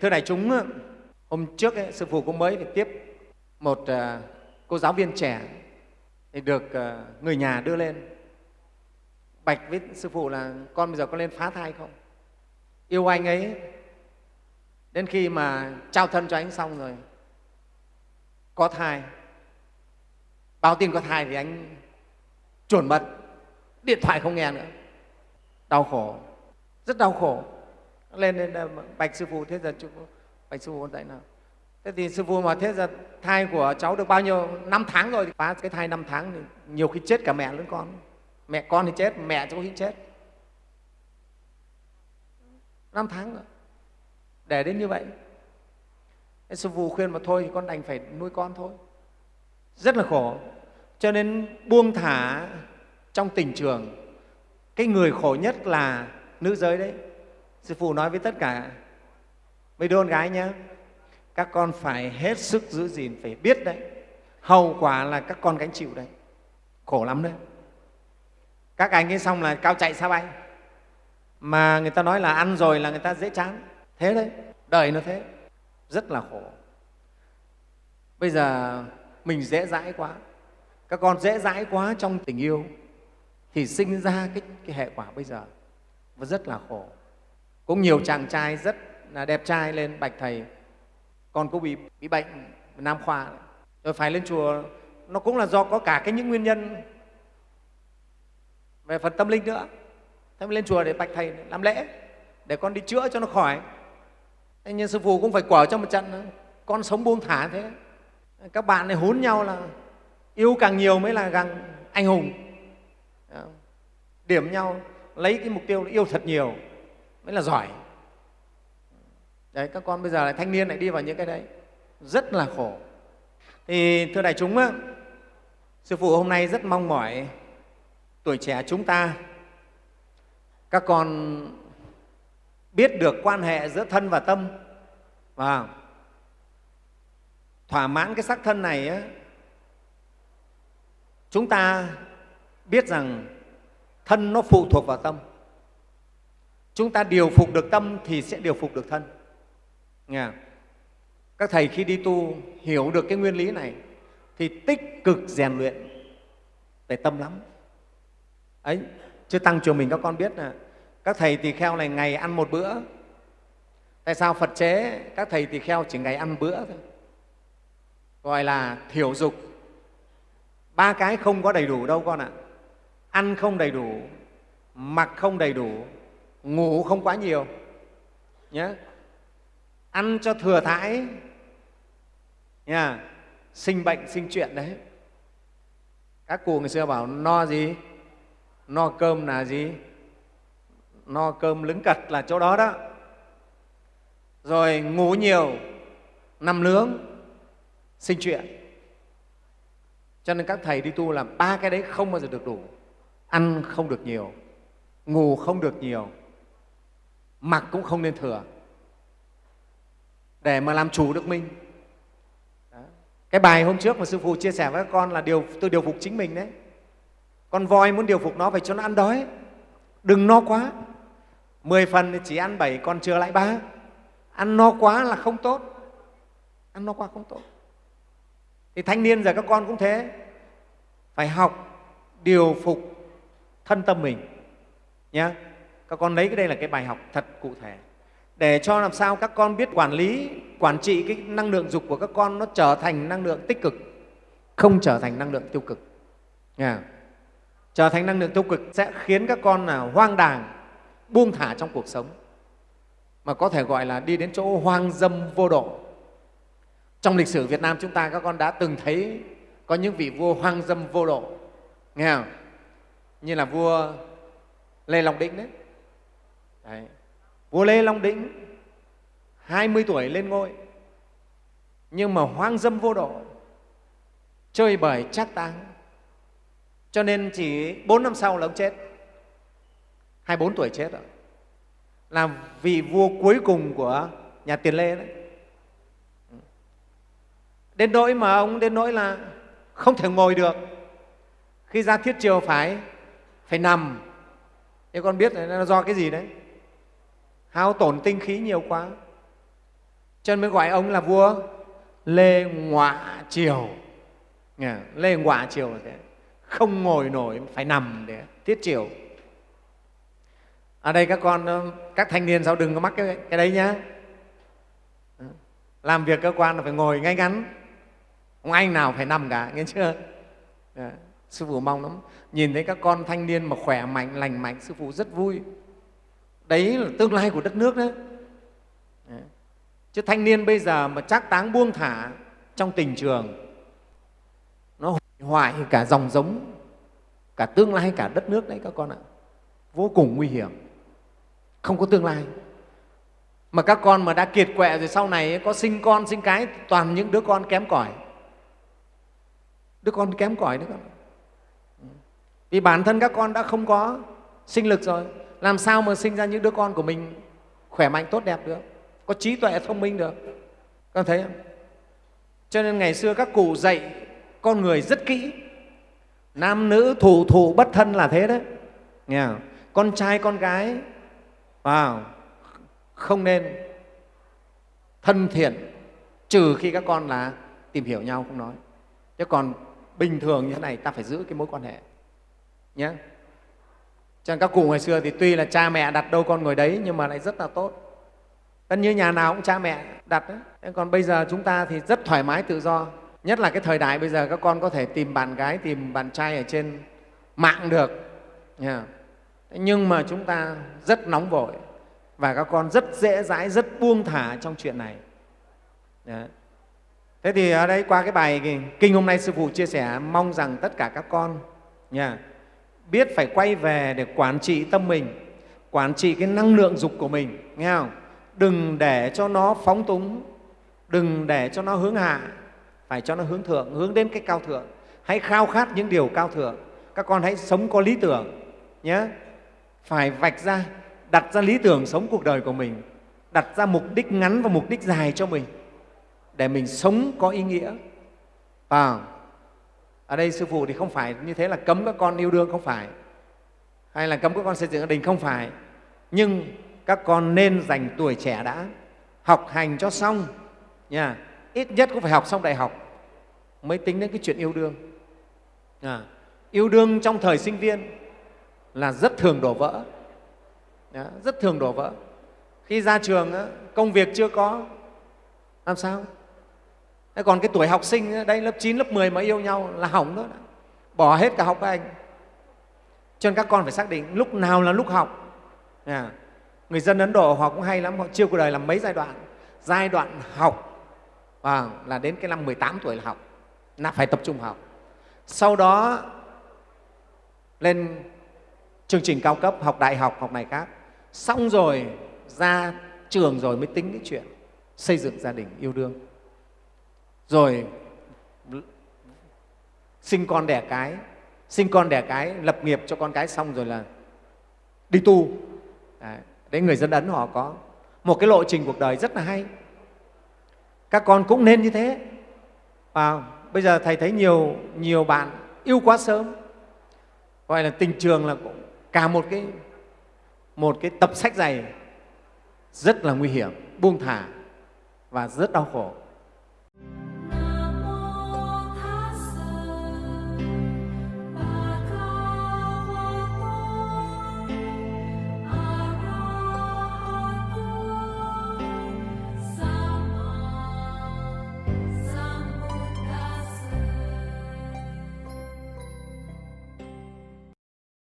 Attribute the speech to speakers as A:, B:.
A: thưa đại chúng hôm trước ấy, sư phụ cũng mới phải tiếp một uh, cô giáo viên trẻ thì được uh, người nhà đưa lên. Bạch với sư phụ là con bây giờ có lên phá thai không? Yêu anh ấy đến khi mà trao thân cho anh xong rồi có thai. Báo tin có thai thì anh chuẩn mật điện thoại không nghe nữa. Đau khổ rất đau khổ lên lên ờ, bạch sư phụ thế giờ bạch sư phụ tại nào. Thế thì sư phụ mà thế giờ thai của cháu được bao nhiêu? Năm tháng rồi thì phá cái thai năm tháng thì nhiều khi chết cả mẹ lẫn con. Mẹ con thì chết, mẹ cháu khi chết. Năm tháng rồi. Để đến như vậy. Thế sư phụ khuyên mà thôi thì con đành phải nuôi con thôi. Rất là khổ. Cho nên buông thả trong tình trường, cái người khổ nhất là nữ giới đấy sư phụ nói với tất cả mấy đứa con gái nhé các con phải hết sức giữ gìn phải biết đấy hậu quả là các con gánh chịu đấy. Khổ lắm đấy. Các anh ấy xong là cao chạy xa bay. Mà người ta nói là ăn rồi là người ta dễ chán. Thế đấy đời nó thế. Rất là khổ. Bây giờ mình dễ dãi quá. Các con dễ dãi quá trong tình yêu thì sinh ra cái, cái hệ quả bây giờ. Và rất là khổ cũng nhiều chàng trai rất là đẹp trai lên bạch thầy. Con cũng bị, bị bệnh nam khoa. Rồi phải lên chùa. Nó cũng là do có cả cái những nguyên nhân về phần tâm linh nữa. Thế lên chùa để bạch thầy làm lễ để con đi chữa cho nó khỏi. Thế nhưng sư phụ cũng phải quở cho một trận con sống buông thả thế. Các bạn này hốn nhau là yêu càng nhiều mới là càng anh hùng. Điểm nhau lấy cái mục tiêu là yêu thật nhiều mới là giỏi. Đấy các con bây giờ lại thanh niên lại đi vào những cái đấy. Rất là khổ. Thì thưa đại chúng á, sư phụ hôm nay rất mong mỏi tuổi trẻ chúng ta. Các con biết được quan hệ giữa thân và tâm. Và thỏa mãn cái sắc thân này á, chúng ta biết rằng thân nó phụ thuộc vào tâm chúng ta điều phục được tâm thì sẽ điều phục được thân. Nghe các thầy khi đi tu hiểu được cái nguyên lý này thì tích cực rèn luyện về tâm lắm. Ấy, chứ tăng chùa mình các con biết là các thầy tỳ kheo này ngày ăn một bữa. Tại sao phật chế các thầy tỳ kheo chỉ ngày ăn bữa thôi? Gọi là thiểu dục. Ba cái không có đầy đủ đâu con ạ. Ăn không đầy đủ, mặc không đầy đủ ngủ không quá nhiều. Nhé ăn cho thừa thãi. Nha sinh bệnh, sinh chuyện đấy. Các cụ ngày xưa bảo, no gì? No cơm là gì? No cơm lứng cật là chỗ đó đó. Rồi ngủ nhiều, nằm nướng, sinh chuyện. Cho nên các thầy đi tu làm ba cái đấy không bao giờ được đủ. Ăn không được nhiều, ngủ không được nhiều mặc cũng không nên thừa. Để mà làm chủ được mình. Đó. cái bài hôm trước mà sư phụ chia sẻ với các con là điều, tôi điều phục chính mình đấy. Con voi muốn điều phục nó phải cho nó ăn đói. Đừng no quá. Mười phần thì chỉ ăn bảy, còn chừa lại ba. Ăn no quá là không tốt. Ăn no quá không tốt. Thì thanh niên giờ các con cũng thế. Phải học điều phục thân tâm mình. Nhé các con lấy cái đây là cái bài học thật cụ thể để cho làm sao các con biết quản lý, quản trị cái năng lượng dục của các con nó trở thành năng lượng tích cực, không trở thành năng lượng tiêu cực yeah. trở thành năng lượng tiêu cực sẽ khiến các con là hoang đàng, buông thả trong cuộc sống mà có thể gọi là đi đến chỗ hoang dâm vô độ trong lịch sử Việt Nam chúng ta, các con đã từng thấy có những vị vua hoang dâm vô độ nghe không? như là vua Lê Long Đĩnh đấy đấy. Vua Lê Long Đĩnh 20 tuổi lên ngôi. Nhưng mà hoang dâm vô độ, chơi bời trác táng. Cho nên chỉ 4 năm sau là ông chết. 24 tuổi chết rồi. Là vị vua cuối cùng của nhà Tiền Lê đấy. Đến nỗi mà ông đến nỗi là không thể ngồi được. Khi ra thiết triều phải phải nằm. Thế con biết là nó do cái gì đấy? Hao tổn tinh khí nhiều quá. Cho nên mới gọi ông là vua lê ngọa triều. Lê ngọa triều thế. Không ngồi nổi phải nằm để tiết triều. Ở đây các con ờ, các thanh niên sao đừng có mắc cái, cái đấy nhá. Ờ, làm việc cơ quan là phải ngồi ngay ngắn. Ông anh nào phải nằm cả nghe chưa? Ờ, sư phụ mong lắm. Nhìn thấy các con thanh niên mà khỏe mạnh lành mạnh sư phụ rất vui đấy là tương lai của đất nước đấy, chứ thanh niên bây giờ mà chắc táng buông thả trong tình trường nó hủy hoại cả dòng giống cả tương lai cả đất nước đấy các con ạ. Vô cùng nguy hiểm. Không có tương lai. Mà các con mà đã kiệt quệ rồi sau này có sinh con sinh cái toàn những đứa con kém cỏi. Đứa con kém cỏi đấy con vì bản thân các con đã không có sinh lực rồi làm sao mà sinh ra những đứa con của mình khỏe mạnh, tốt đẹp được? Có trí tuệ, thông minh được? Con thấy không? Cho nên ngày xưa các cụ dạy con người rất kỹ. Nam nữ thủ thủ bất thân là thế đấy. Nghe không? con trai, con gái, vào, không nên thân thiện, trừ khi các con là tìm hiểu nhau không nói. Chứ còn bình thường như thế này, ta phải giữ cái mối quan hệ. Nhé cho nên các cụ ngày xưa thì tuy là cha mẹ đặt đâu con ngồi đấy nhưng mà lại rất là tốt. Tất như nhà nào cũng cha mẹ đặt đấy. Còn bây giờ chúng ta thì rất thoải mái tự do. Nhất là cái thời đại bây giờ các con có thể tìm bạn gái tìm bạn trai ở trên mạng được. Nhưng mà chúng ta rất nóng vội và các con rất dễ dãi rất buông thả trong chuyện này. Đấy. thế thì ở đây qua cái bài kinh hôm nay sư phụ chia sẻ mong rằng tất cả các con nha, biết phải quay về để quản trị tâm mình quản trị cái năng lượng dục của mình nghe không? Đừng để cho nó phóng túng đừng để cho nó hướng hạ phải cho nó hướng thượng hướng đến cái cao thượng. Hãy khao khát những điều cao thượng. Các con hãy sống có lý tưởng nhé phải vạch ra đặt ra lý tưởng sống cuộc đời của mình đặt ra mục đích ngắn và mục đích dài cho mình để mình sống có ý nghĩa. À, ở đây sư phụ thì không phải như thế là cấm các con yêu đương không phải. Hay là cấm các con xây dựng gia đình không phải. Nhưng các con nên dành tuổi trẻ đã học hành cho xong nha. Ít nhất cũng phải học xong đại học mới tính đến cái chuyện yêu đương. À, yêu đương trong thời sinh viên là rất thường đổ vỡ. Đó, rất thường đổ vỡ. Khi ra trường công việc chưa có làm sao? Còn cái tuổi học sinh đây lớp 9, lớp 10 mà yêu nhau là hỏng đó. Bỏ hết cả học với anh. Cho nên các con phải xác định lúc nào là lúc học. À, người dân ấn độ họ cũng hay lắm họ chia cuộc đời làm mấy giai đoạn. Giai đoạn học à, là đến cái năm 18 tuổi là học. Là phải tập trung học. Sau đó lên chương trình cao cấp học đại học học này khác. Xong rồi ra trường rồi mới tính cái chuyện xây dựng gia đình yêu đương rồi sinh con đẻ cái sinh con đẻ cái lập nghiệp cho con cái xong rồi là đi tu. Đấy, đấy người dân ấn họ có một cái lộ trình cuộc đời rất là hay. Các con cũng nên như thế. Và bây giờ thầy thấy nhiều nhiều bạn yêu quá sớm. Gọi là tình trường là cũng cả một cái một cái tập sách dày rất là nguy hiểm buông thả và rất đau khổ.